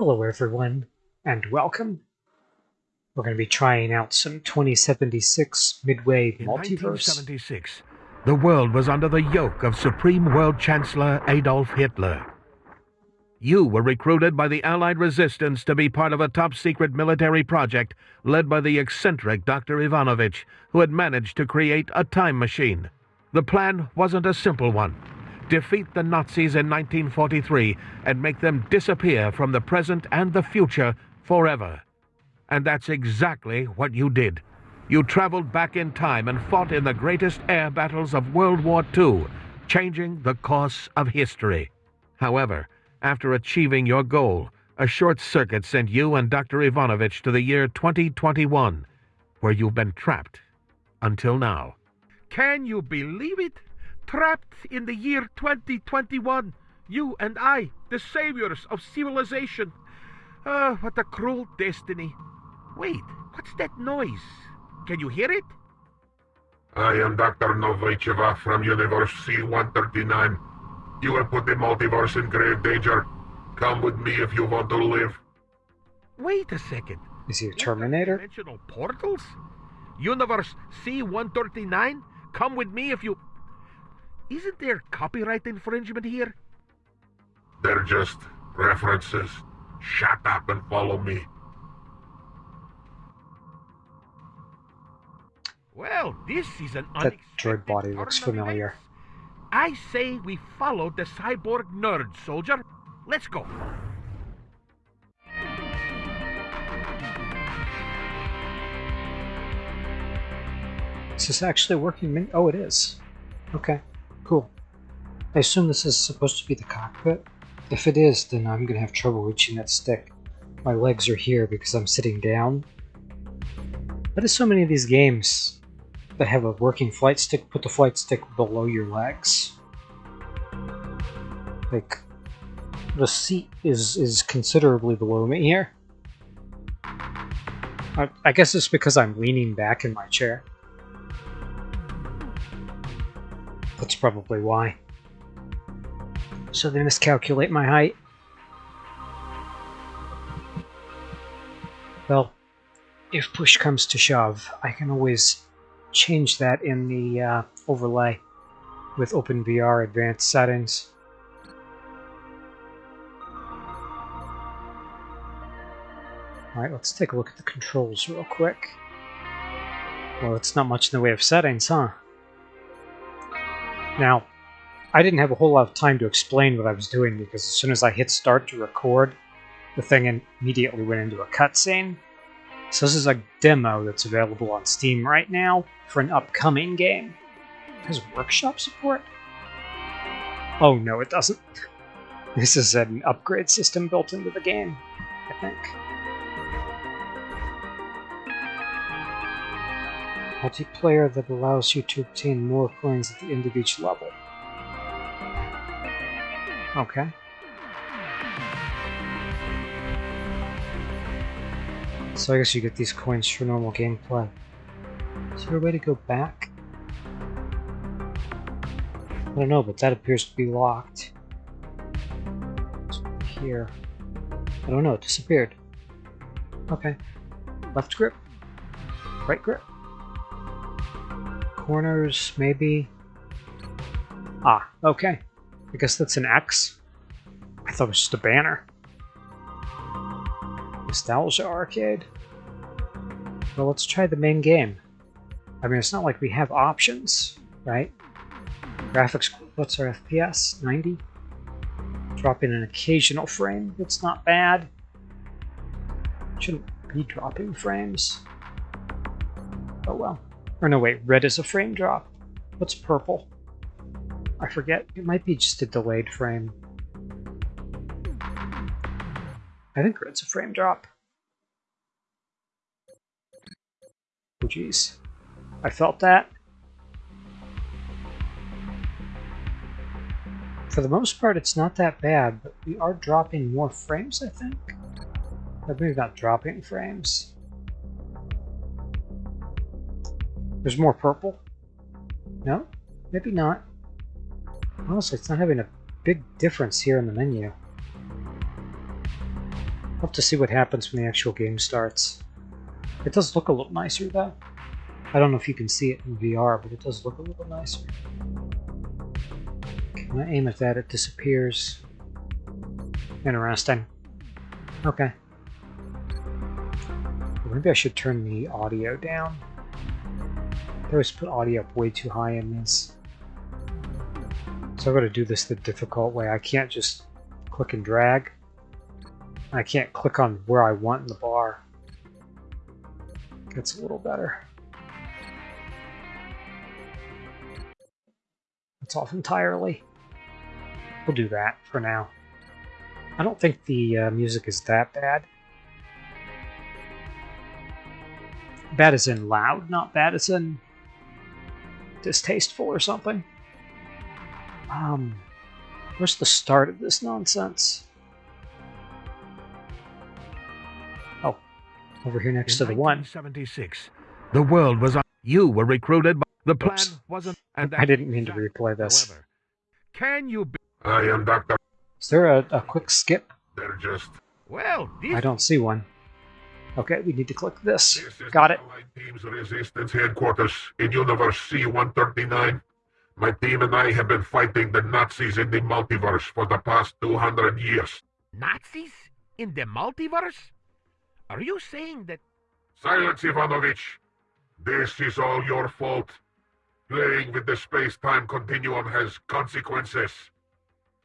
Hello everyone, and welcome. We're going to be trying out some 2076 Midway In Multiverse. 1976, the world was under the yoke of Supreme World Chancellor Adolf Hitler. You were recruited by the Allied resistance to be part of a top secret military project led by the eccentric Dr. Ivanovich, who had managed to create a time machine. The plan wasn't a simple one defeat the Nazis in 1943 and make them disappear from the present and the future forever. And that's exactly what you did. You traveled back in time and fought in the greatest air battles of World War II, changing the course of history. However, after achieving your goal, a short circuit sent you and Dr. Ivanovich to the year 2021, where you've been trapped until now. Can you believe it? Trapped in the year 2021. You and I, the saviors of civilization. Ah, what a cruel destiny. Wait, what's that noise? Can you hear it? I am Dr. Novicheva from Universe C-139. You have put the multiverse in grave danger. Come with me if you want to live. Wait a second. Is he a Terminator? Dimensional portals? Universe C-139? Come with me if you... Isn't there copyright infringement here? They're just references. Shut up and follow me. Well, this is an That unexpected droid body looks familiar. I say we follow the cyborg nerd, soldier. Let's go. Is this actually working? Oh, it is. Okay, cool. I assume this is supposed to be the cockpit. If it is, then I'm to have trouble reaching that stick. My legs are here because I'm sitting down. But there's so many of these games that have a working flight stick, put the flight stick below your legs. Like, the seat is, is considerably below me here. I, I guess it's because I'm leaning back in my chair. That's probably why. So they miscalculate my height. Well, if push comes to shove, I can always change that in the uh, overlay with OpenVR advanced settings. Alright, let's take a look at the controls real quick. Well, it's not much in the way of settings, huh? Now, I didn't have a whole lot of time to explain what I was doing because as soon as I hit start to record, the thing immediately went into a cutscene. So this is a demo that's available on Steam right now for an upcoming game. It has workshop support? Oh no, it doesn't. This is an upgrade system built into the game, I think. Multiplayer that allows you to obtain more coins at the end of each level. Okay. So I guess you get these coins for normal gameplay. Is there a way to go back? I don't know, but that appears to be locked. Here. I don't know, it disappeared. Okay. Left grip? Right grip? Corners, maybe? Ah, okay. I guess that's an X. I thought it was just a banner. Nostalgia Arcade. Well, let's try the main game. I mean, it's not like we have options, right? Graphics, what's our FPS? 90? Dropping an occasional frame, it's not bad. Shouldn't be dropping frames. Oh well. Or no, wait, red is a frame drop. What's purple? I forget. It might be just a delayed frame. I think red's a frame drop. Oh jeez. I felt that. For the most part, it's not that bad, but we are dropping more frames, I think. Or maybe not dropping frames. There's more purple? No? Maybe not. Honestly, it's not having a big difference here in the menu. I'll have to see what happens when the actual game starts. It does look a little nicer though. I don't know if you can see it in VR, but it does look a little nicer. I aim at that, it disappears. Interesting. Okay. Maybe I should turn the audio down. I always put audio up way too high in this. So I've got to do this the difficult way. I can't just click and drag. I can't click on where I want in the bar. Gets a little better. It's off entirely. We'll do that for now. I don't think the uh, music is that bad. Bad as in loud, not bad as in distasteful or something. Um, where's the start of this nonsense? Oh, over here next In to the one. 1976, the world was on. You were recruited, but the plan Oops. wasn't. And I didn't mean to replay this. However, can you? Be, I am Dr. Is there a, a quick skip? They're just... well, this I don't see one. Okay, we need to click this. This Got it. Allied Team's Resistance Headquarters in Universe C-139. My team and I have been fighting the Nazis in the multiverse for the past 200 years. Nazis in the multiverse. Are you saying that? Silence, Ivanovich! This is all your fault. Playing with the space-time continuum has consequences.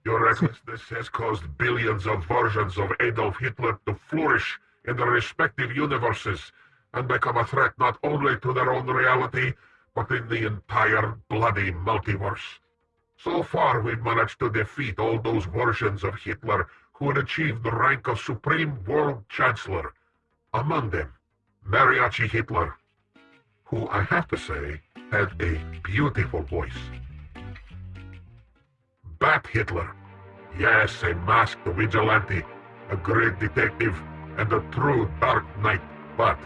Your recklessness has caused billions of versions of Adolf Hitler to flourish in their respective universes and become a threat not only to their own reality, but in the entire bloody multiverse. So far, we've managed to defeat all those versions of Hitler who had achieved the rank of Supreme World Chancellor. Among them, Mariachi Hitler, who I have to say had a beautiful voice. Bat Hitler, yes, a masked vigilante, a great detective, and a true dark knight, but,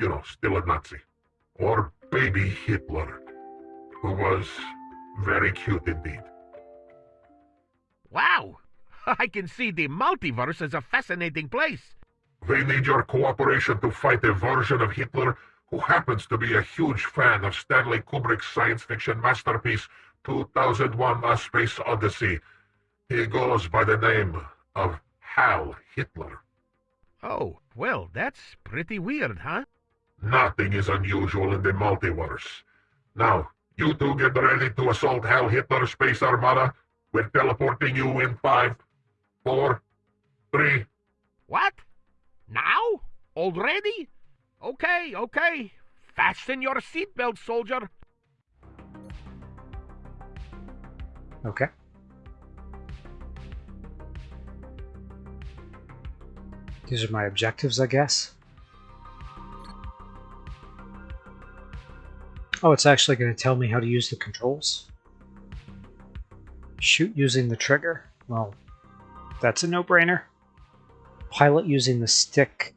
you know, still a Nazi. Or Baby Hitler, who was very cute indeed. Wow, I can see the multiverse as a fascinating place. We need your cooperation to fight a version of Hitler who happens to be a huge fan of Stanley Kubrick's science fiction masterpiece 2001 A Space Odyssey. He goes by the name of Hal Hitler. Oh, well, that's pretty weird, huh? Nothing is unusual in the multiverse. Now, you two get ready to assault Hal Hitler's Space Armada. We're teleporting you in five, four, three, What? Now? Already? Okay, okay. Fasten your seatbelt, soldier. Okay. These are my objectives, I guess. Oh, it's actually going to tell me how to use the controls. Shoot using the trigger. Well, that's a no-brainer. Pilot using the stick.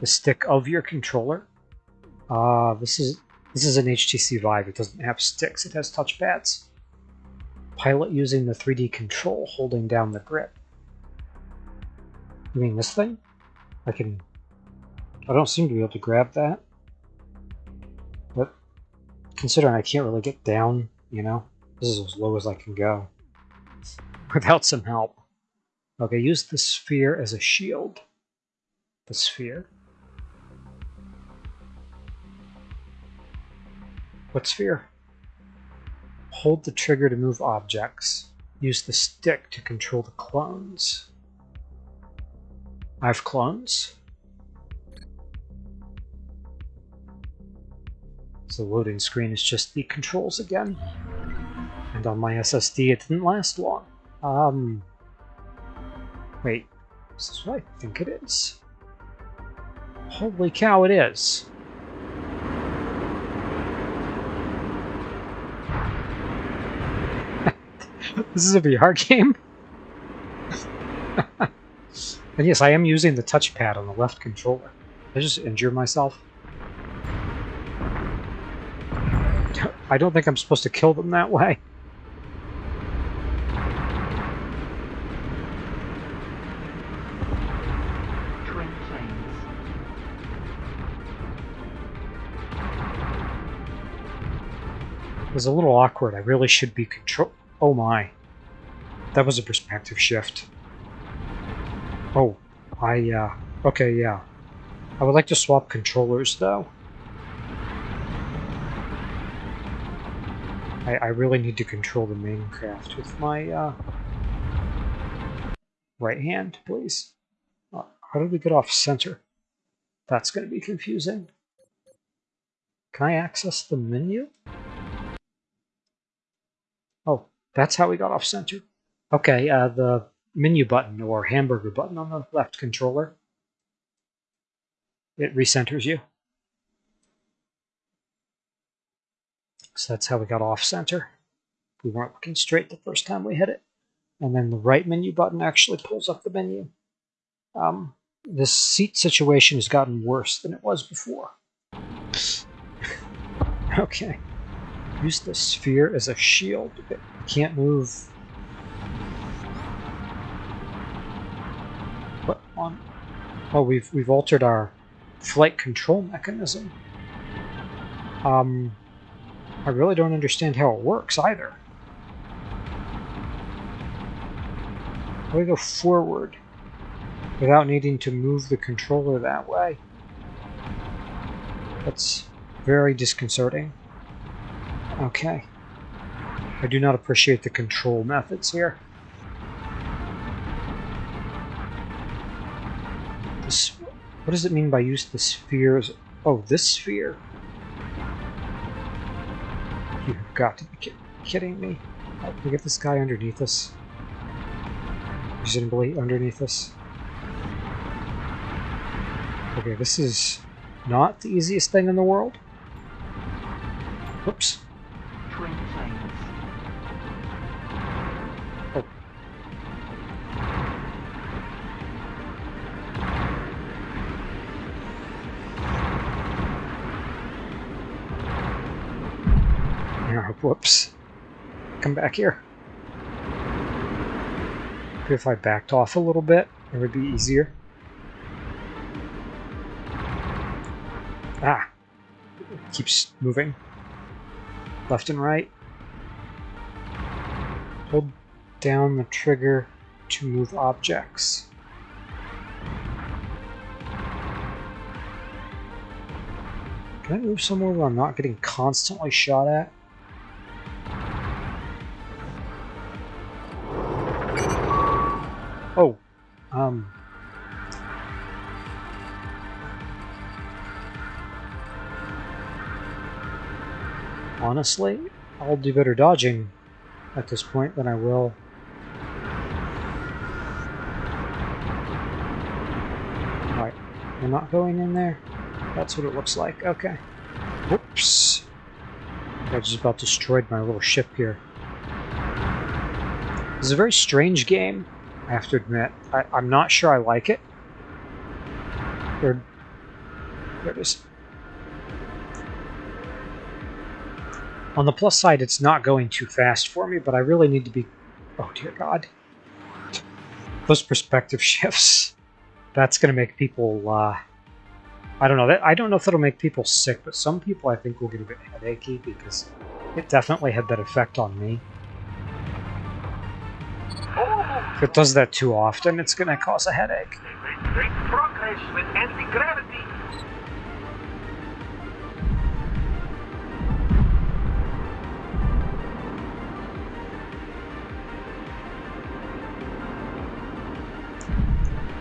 The stick of your controller. Ah, this is this is an HTC Vive. It doesn't have sticks. It has touchpads. Pilot using the 3D control, holding down the grip. You mean this thing? I can... I don't seem to be able to grab that. But considering I can't really get down, you know, this is as low as I can go. Without some help. Okay, use the sphere as a shield. The sphere. What sphere? Hold the trigger to move objects. Use the stick to control the clones. I have clones. So the loading screen is just the controls again. And on my SSD it didn't last long. Um Wait, is this what I think it is? Holy cow, it is. this is a VR game? And yes, I am using the touchpad on the left controller. I just injure myself. I don't think I'm supposed to kill them that way. It was a little awkward. I really should be control. Oh my. That was a perspective shift. Oh, I, uh, okay, yeah. I would like to swap controllers, though. I, I really need to control the main craft with my, uh, right hand, please. Uh, how do we get off center? That's going to be confusing. Can I access the menu? Oh, that's how we got off center. Okay, uh, the menu button or hamburger button on the left controller. It recenters you. So that's how we got off center. We weren't looking straight the first time we hit it. And then the right menu button actually pulls up the menu. Um, this seat situation has gotten worse than it was before. okay. Use the sphere as a shield. It can't move. What on? Oh, we've we've altered our flight control mechanism. Um, I really don't understand how it works either. How do we go forward without needing to move the controller that way? That's very disconcerting. Okay. I do not appreciate the control methods here. What does it mean by use the spheres? Oh, this sphere. You've got to be ki kidding me. Oh, we get this guy underneath us. Presumably underneath us. Okay, this is not the easiest thing in the world. Whoops. Whoops. Come back here. If I backed off a little bit, it would be easier. Ah! It keeps moving. Left and right. Hold down the trigger to move objects. Can I move somewhere where I'm not getting constantly shot at? Oh, um... Honestly, I'll do better dodging at this point than I will. We're not going in there? That's what it looks like, okay. Whoops. I just about destroyed my little ship here. This is a very strange game, I have to admit. I, I'm not sure I like it. There, there it is. On the plus side, it's not going too fast for me, but I really need to be... Oh, dear God. Those perspective shifts. That's going to make people... Uh, I don't know. That I don't know if it'll make people sick, but some people I think will get a bit headachy because it definitely had that effect on me. If it does that too often, it's going to cause a headache. Great progress with anti-gravity.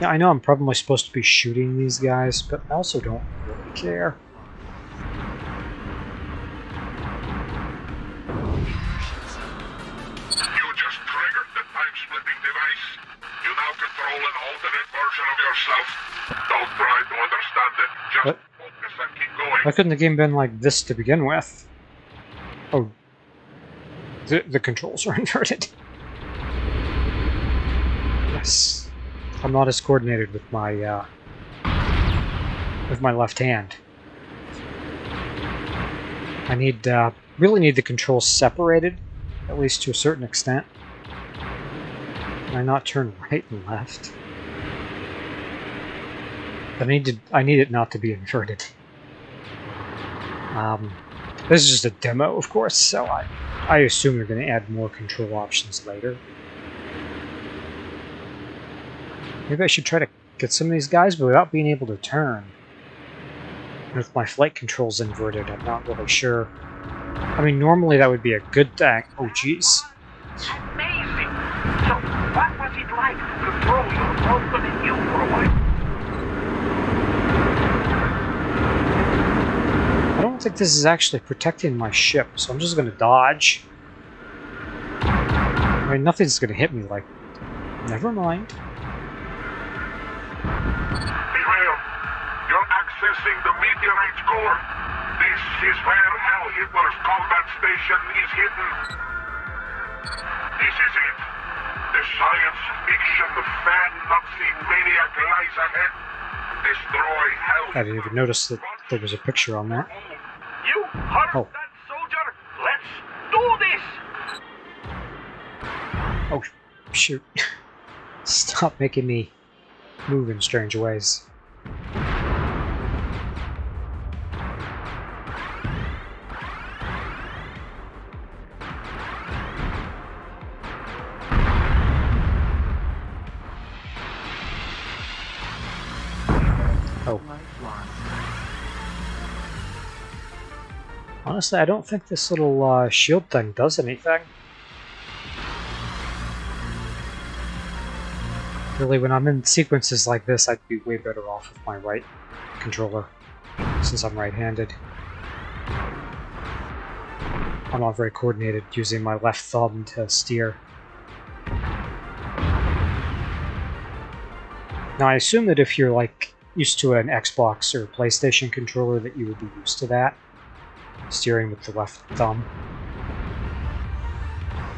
Yeah, I know I'm probably supposed to be shooting these guys, but I also don't really care. Control an alternate version of yourself. Don't try to understand it. Just What? focus and keep going. Why couldn't the game been like this to begin with? Oh. The, the controls are inverted. Yes. I'm not as coordinated with my, uh, with my left hand. I need, uh, really need the controls separated, at least to a certain extent. Can I not turn right and left? I need to, I need it not to be inverted. Um, This is just a demo, of course, so I, I assume they're going to add more control options later. Maybe I should try to get some of these guys, but without being able to turn. With my flight controls inverted, I'm not really sure. I mean, normally that would be a good thing. Oh, jeez. Amazing! So, what was it like to throw your broken and you for a while? I don't think this is actually protecting my ship, so I'm just going to dodge. I mean, nothing's going to hit me, like... Never mind. Beware! You're accessing the meteorite's core. This is where Hal Hitler's combat station is hidden. This is it. The science fiction fan Nazi maniac lies ahead. Destroy Hal I didn't even notice that there was a picture on that. You heard Oh. that, soldier? Let's do this! Oh, shoot. Stop making me move in strange ways. Honestly, I don't think this little uh, shield thing does anything. Really, when I'm in sequences like this, I'd be way better off with my right controller, since I'm right-handed. I'm not very coordinated using my left thumb to steer. Now, I assume that if you're, like, used to an Xbox or PlayStation controller, that you would be used to that, steering with the left thumb.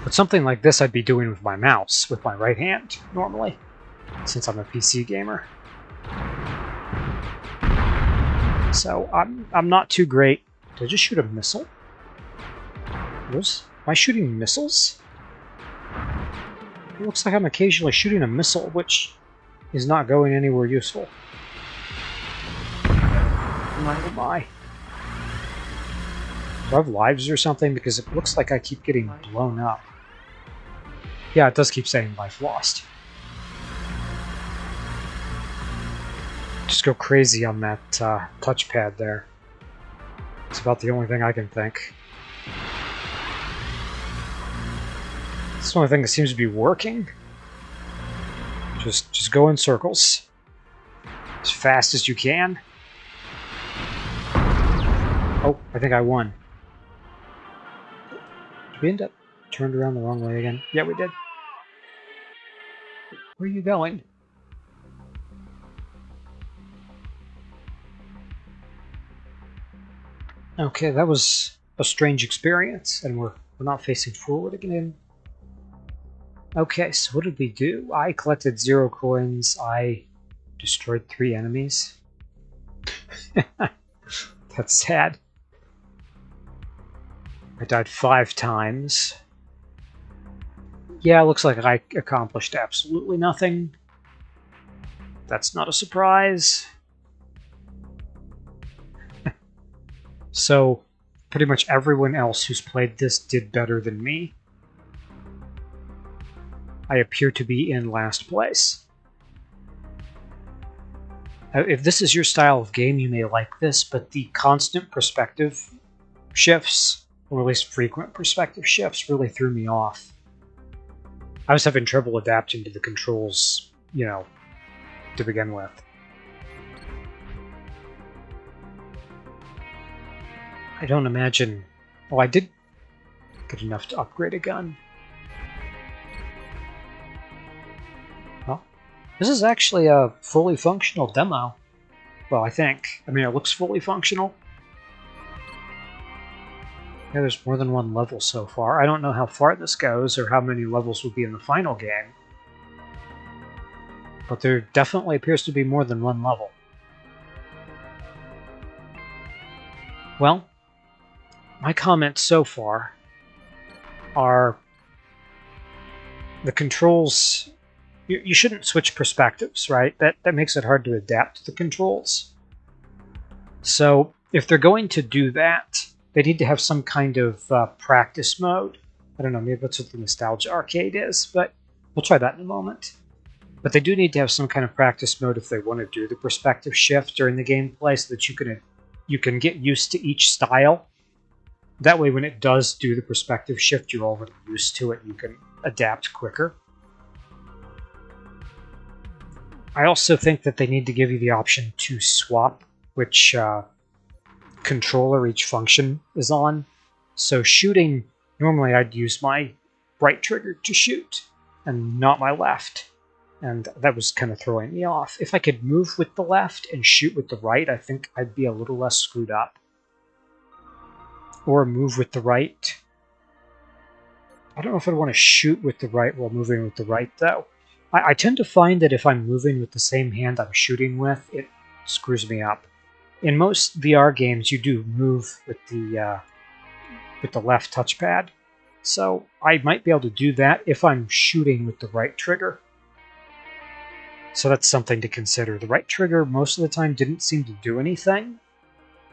But something like this I'd be doing with my mouse, with my right hand, normally since I'm a PC gamer. So I'm I'm not too great. Did I just shoot a missile? Was am I shooting missiles? It looks like I'm occasionally shooting a missile, which is not going anywhere useful. Oh my. Do I have lives or something? Because it looks like I keep getting blown up. Yeah, it does keep saying life lost. just go crazy on that uh, touchpad there. It's about the only thing I can think. It's the only thing that seems to be working. Just, just go in circles. As fast as you can. Oh, I think I won. Did we end up turned around the wrong way again? Yeah, we did. Where are you going? Okay, that was a strange experience, and we're, we're not facing forward again. Okay, so what did we do? I collected zero coins. I destroyed three enemies. That's sad. I died five times. Yeah, looks like I accomplished absolutely nothing. That's not a surprise. So, pretty much everyone else who's played this did better than me. I appear to be in last place. If this is your style of game, you may like this, but the constant perspective shifts, or at least frequent perspective shifts, really threw me off. I was having trouble adapting to the controls, you know, to begin with. I don't imagine. Oh, I did get enough to upgrade a gun. Well, this is actually a fully functional demo. Well, I think. I mean, it looks fully functional. Yeah, there's more than one level so far. I don't know how far this goes or how many levels will be in the final game. But there definitely appears to be more than one level. Well, my comments so far are the controls you, you shouldn't switch perspectives right that that makes it hard to adapt to the controls so if they're going to do that they need to have some kind of uh, practice mode. I don't know, maybe that's what the Nostalgia Arcade is, but we'll try that in a moment. But they do need to have some kind of practice mode if they want to do the perspective shift during the gameplay so that you can you can get used to each style. That way when it does do the perspective shift, you're already used to it. You can adapt quicker. I also think that they need to give you the option to swap which uh, controller each function is on. So shooting, normally I'd use my right trigger to shoot and not my left. And that was kind of throwing me off. If I could move with the left and shoot with the right, I think I'd be a little less screwed up. Or move with the right. I don't know if I'd want to shoot with the right while moving with the right, though. I, I tend to find that if I'm moving with the same hand I'm shooting with, it screws me up. In most VR games, you do move with the uh, with the left touchpad, so I might be able to do that if I'm shooting with the right trigger. So that's something to consider. The right trigger most of the time didn't seem to do anything.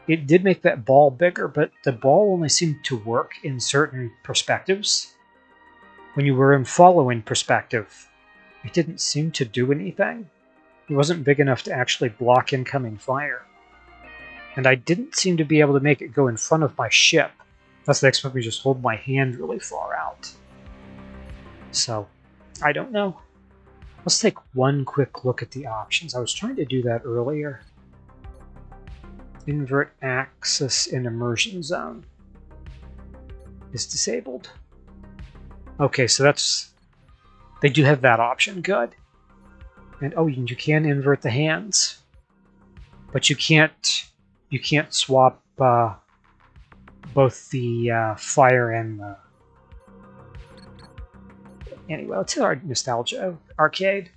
It did make that ball bigger, but the ball only seemed to work in certain perspectives. When you were in following perspective, it didn't seem to do anything. It wasn't big enough to actually block incoming fire. And I didn't seem to be able to make it go in front of my ship. Unless they expect me just hold my hand really far out. So, I don't know. Let's take one quick look at the options. I was trying to do that earlier. Invert axis in immersion zone is disabled. Okay, so that's... They do have that option. Good. And oh, you can invert the hands. But you can't... You can't swap uh, both the uh, fire and the Anyway, let's hit our Nostalgia Arcade.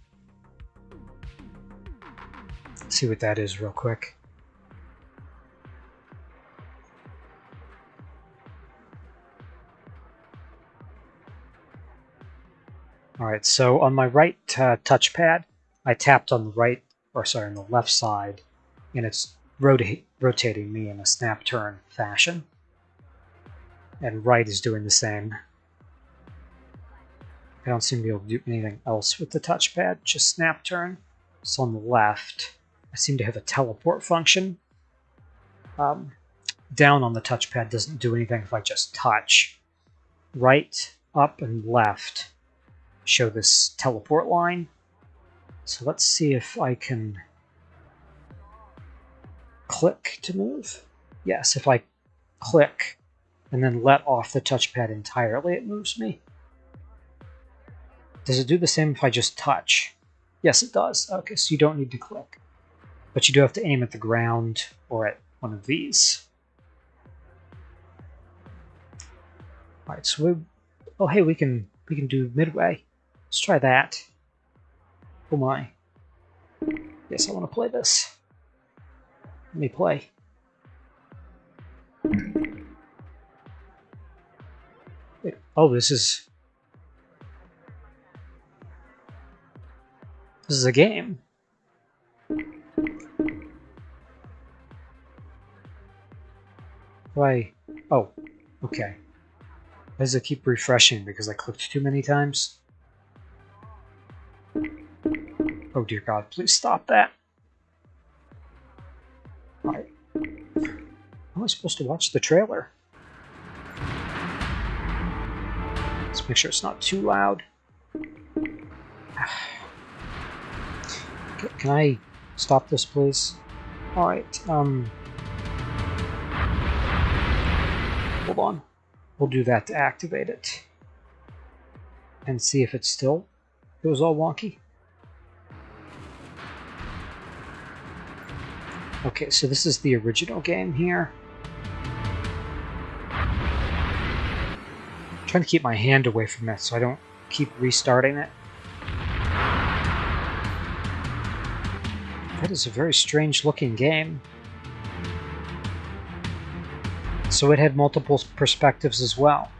Let's see what that is real quick. Alright, so on my right uh, touchpad, I tapped on the right, or sorry, on the left side, and it's rota rotating me in a snap turn fashion. And right is doing the same. I don't seem to be able to do anything else with the touchpad, just snap turn. So on the left, I seem to have a teleport function. Um, down on the touchpad doesn't do anything if I just touch. Right, up, and left show this teleport line. So let's see if I can click to move. Yes, if I click and then let off the touchpad entirely, it moves me. Does it do the same if I just touch? Yes, it does. Okay, so you don't need to click. But you do have to aim at the ground or at one of these. Alright, so we oh hey, we can we can do midway. Let's try that. Oh my. Yes, I want to play this. Let me play. Oh, this is This is a game. Why? Oh, okay. Why does it keep refreshing? Because I clicked too many times? Oh dear god, please stop that. Am I supposed to watch the trailer? Let's make sure it's not too loud. Can I stop this, please? Alright, um... Hold on. We'll do that to activate it. And see if it's still It was all wonky. Okay, so this is the original game here. I'm trying to keep my hand away from it so I don't keep restarting it. That is a very strange looking game. So it had multiple perspectives as well.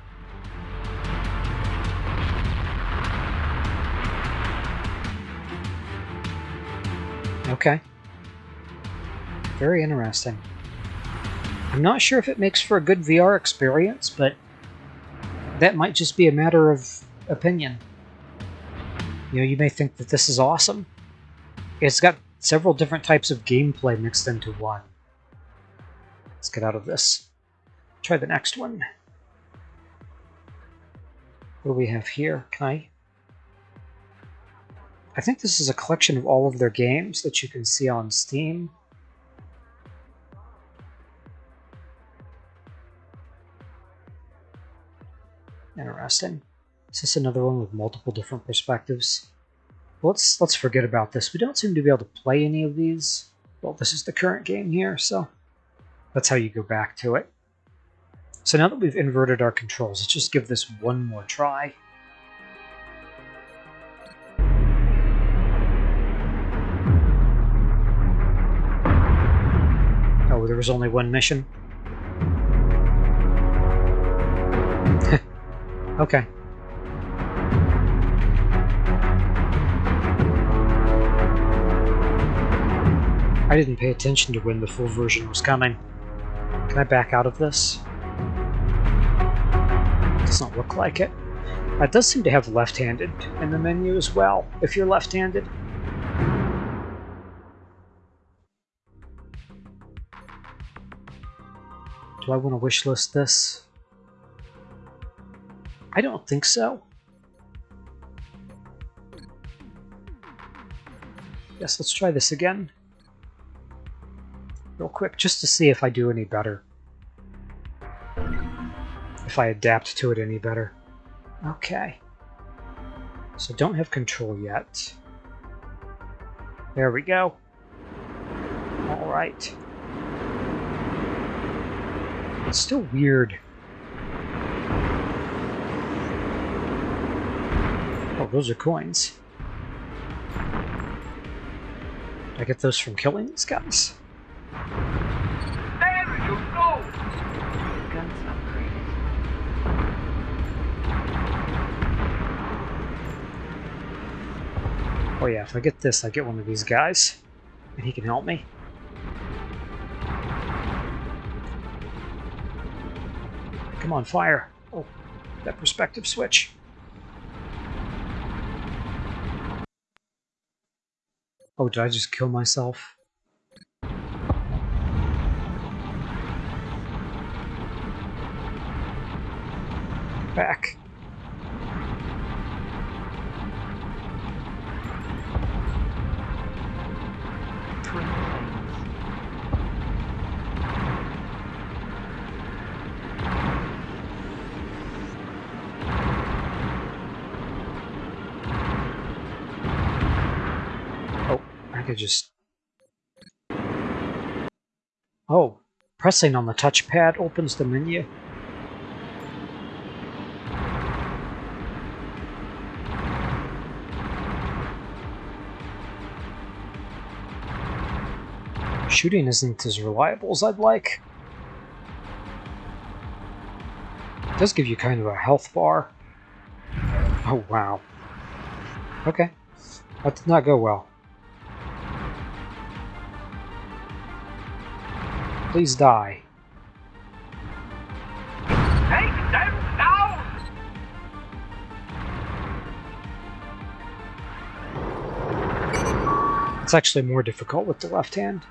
Okay. Very interesting. I'm not sure if it makes for a good VR experience, but that might just be a matter of opinion. You know, you may think that this is awesome. It's got several different types of gameplay mixed into one. Let's get out of this. Try the next one. What do we have here? Can I... I think this is a collection of all of their games that you can see on Steam. Interesting. Is this another one with multiple different perspectives? Let's let's forget about this. We don't seem to be able to play any of these. Well, this is the current game here, so that's how you go back to it. So now that we've inverted our controls, let's just give this one more try. Oh, there was only one mission? Okay. I didn't pay attention to when the full version was coming. Can I back out of this? Does not look like it. It does seem to have left-handed in the menu as well, if you're left-handed. Do I want to wishlist this? I don't think so. Yes, let's try this again real quick just to see if I do any better. If I adapt to it any better. Okay. So don't have control yet. There we go. Alright. It's still weird. Oh, those are coins. I get those from killing these guys? There you go! Guns. Oh yeah, if I get this, I get one of these guys. And he can help me. Come on, fire. Oh, that perspective switch. Oh, did I just kill myself? Back. Just... Oh, pressing on the touchpad opens the menu. Shooting isn't as reliable as I'd like. It does give you kind of a health bar. Oh, wow. Okay. That did not go well. Please die. Take them down! It's actually more difficult with the left hand.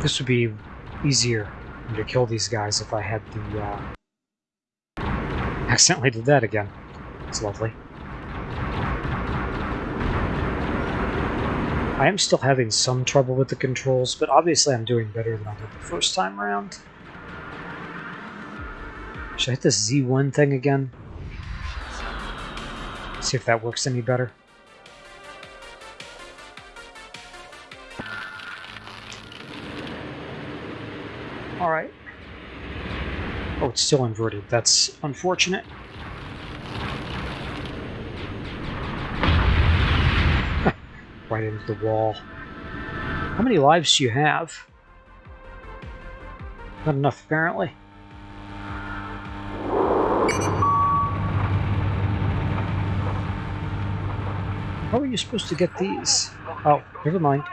This would be easier to kill these guys if I had the, uh... Accidentally did that again. It's lovely. I am still having some trouble with the controls, but obviously I'm doing better than I did the first time around. Should I hit this Z1 thing again? See if that works any better. It's still inverted. That's unfortunate. right into the wall. How many lives do you have? Not enough, apparently. How are you supposed to get these? Oh, never mind.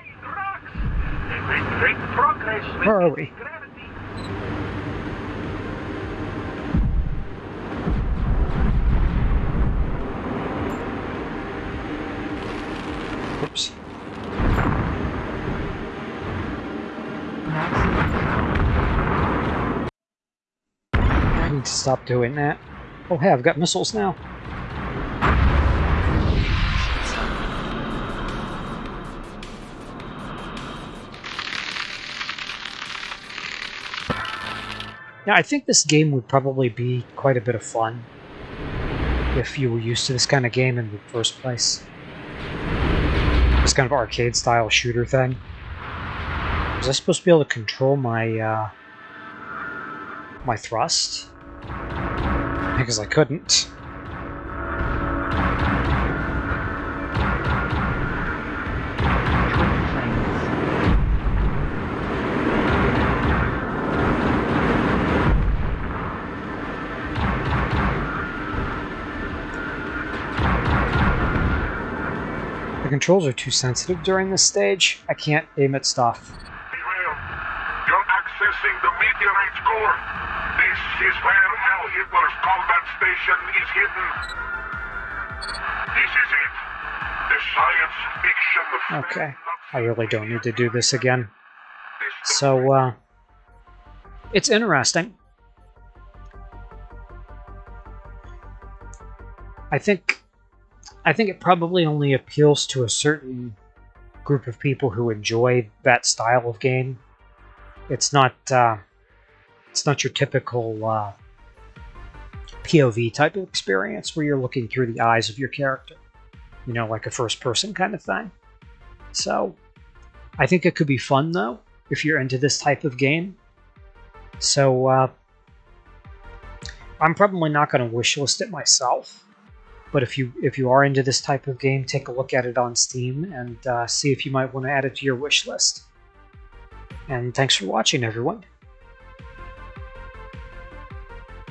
Where are we? gravity. Oops. I need to stop doing that. Oh hey, I've got missiles now. Yeah, I think this game would probably be quite a bit of fun if you were used to this kind of game in the first place. This kind of arcade style shooter thing. Was I supposed to be able to control my uh, my thrust? Because I couldn't. The controls are too sensitive during this stage. I can't aim at stuff. You're accessing the meteorite's core. Is where Al Hitler's combat station is hidden. This is it. The science fiction. Okay. I really don't need to do this again. So, uh, it's interesting. I think, I think it probably only appeals to a certain group of people who enjoy that style of game. It's not, uh, it's not your typical uh, POV type of experience where you're looking through the eyes of your character. You know, like a first-person kind of thing. So, I think it could be fun though if you're into this type of game. So uh, I'm probably not going to wishlist it myself, but if you if you are into this type of game, take a look at it on Steam and uh, see if you might want to add it to your wish list. And thanks for watching, everyone.